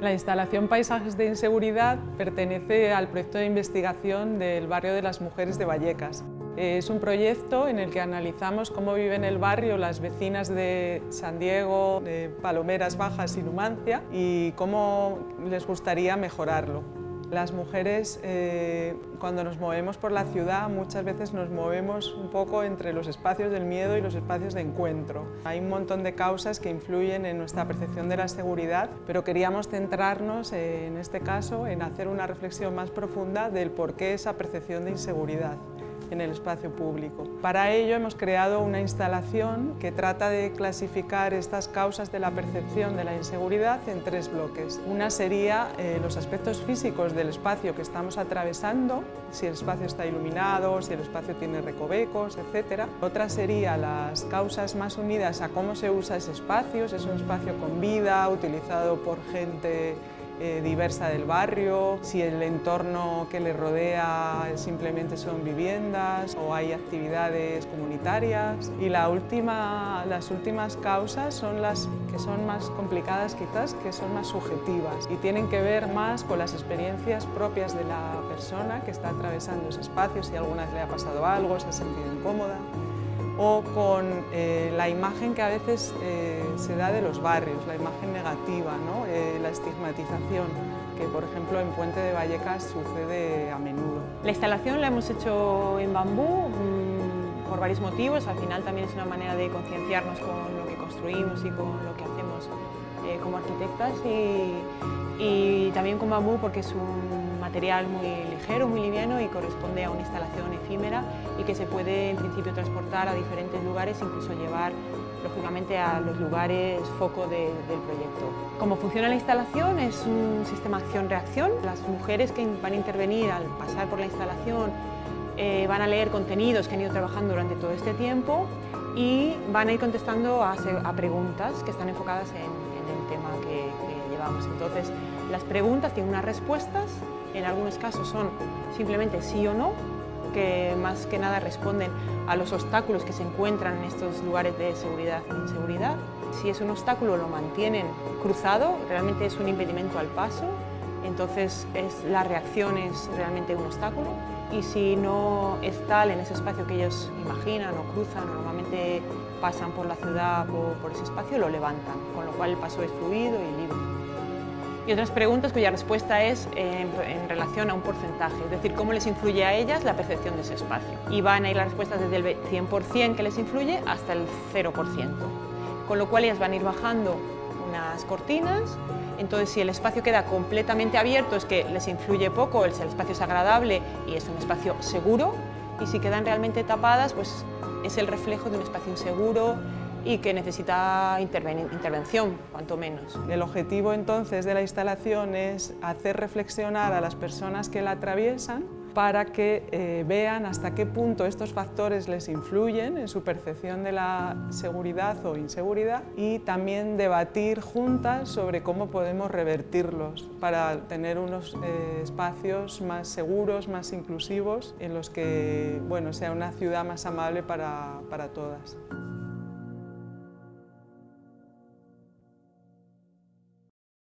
La instalación Paisajes de Inseguridad pertenece al proyecto de investigación del barrio de las mujeres de Vallecas. Es un proyecto en el que analizamos cómo viven en el barrio las vecinas de San Diego, de Palomeras Bajas y Numancia y cómo les gustaría mejorarlo. Las mujeres, eh, cuando nos movemos por la ciudad, muchas veces nos movemos un poco entre los espacios del miedo y los espacios de encuentro. Hay un montón de causas que influyen en nuestra percepción de la seguridad, pero queríamos centrarnos, eh, en este caso, en hacer una reflexión más profunda del por qué esa percepción de inseguridad en el espacio público. Para ello hemos creado una instalación que trata de clasificar estas causas de la percepción de la inseguridad en tres bloques. Una sería eh, los aspectos físicos del espacio que estamos atravesando, si el espacio está iluminado, si el espacio tiene recovecos, etc. Otra sería las causas más unidas a cómo se usa ese espacio, si es un espacio con vida, utilizado por gente eh, diversa del barrio, si el entorno que le rodea simplemente son viviendas o hay actividades comunitarias. Y la última, las últimas causas son las que son más complicadas quizás, que son más subjetivas y tienen que ver más con las experiencias propias de la persona que está atravesando ese espacio, si alguna vez le ha pasado algo, se ha sentido incómoda o con eh, la imagen que a veces eh, se da de los barrios, la imagen negativa, ¿no? Eh, la estigmatización, que por ejemplo en Puente de Vallecas sucede a menudo. La instalación la hemos hecho en bambú mm, por varios motivos, al final también es una manera de concienciarnos con lo que construimos y con lo que hacemos como arquitectas y, y también con bambú porque es un material muy ligero, muy liviano y corresponde a una instalación efímera y que se puede en principio transportar a diferentes lugares, incluso llevar lógicamente a los lugares foco del proyecto. Cómo funciona la instalación es un sistema acción-reacción. Las mujeres que van a intervenir al pasar por la instalación eh, van a leer contenidos que han ido trabajando durante todo este tiempo y van a ir contestando a, preguntas que están enfocadas en, el tema que, que llevamos. Entonces, las preguntas tienen unas respuestas, en algunos casos son simplemente sí o no, que más que nada responden a los obstáculos que se encuentran en estos lugares de seguridad e inseguridad. Si es un obstáculo lo mantienen cruzado, realmente es un impedimento al paso, entonces es, la reacción es realmente un obstáculo. Y si no es tal en ese espacio que ellos imaginan o cruzan o normalmente pasan por la ciudad o por ese espacio, lo levantan, con lo cual el paso es fluido y libre. Y otras preguntas cuya respuesta es en, relación a un porcentaje, es decir, cómo les influye a ellas la percepción de ese espacio. Y van a ir las respuestas desde el 100% que les influye hasta el 0%, con lo cual ellas van a ir bajando unas cortinas, entonces si el espacio queda completamente abierto es que les influye poco, el espacio es agradable y es un espacio seguro, y si quedan realmente tapadas, pues es el reflejo de un espacio inseguro, y que necesita intervención, cuanto menos. El objetivo entonces de la instalación es hacer reflexionar a las personas que la atraviesan para que eh, vean hasta qué punto estos factores les influyen en su percepción de la seguridad o inseguridad y también debatir juntas sobre cómo podemos revertirlos para tener unos eh, espacios más seguros, más inclusivos, en los que bueno, sea una ciudad más amable para, para todas.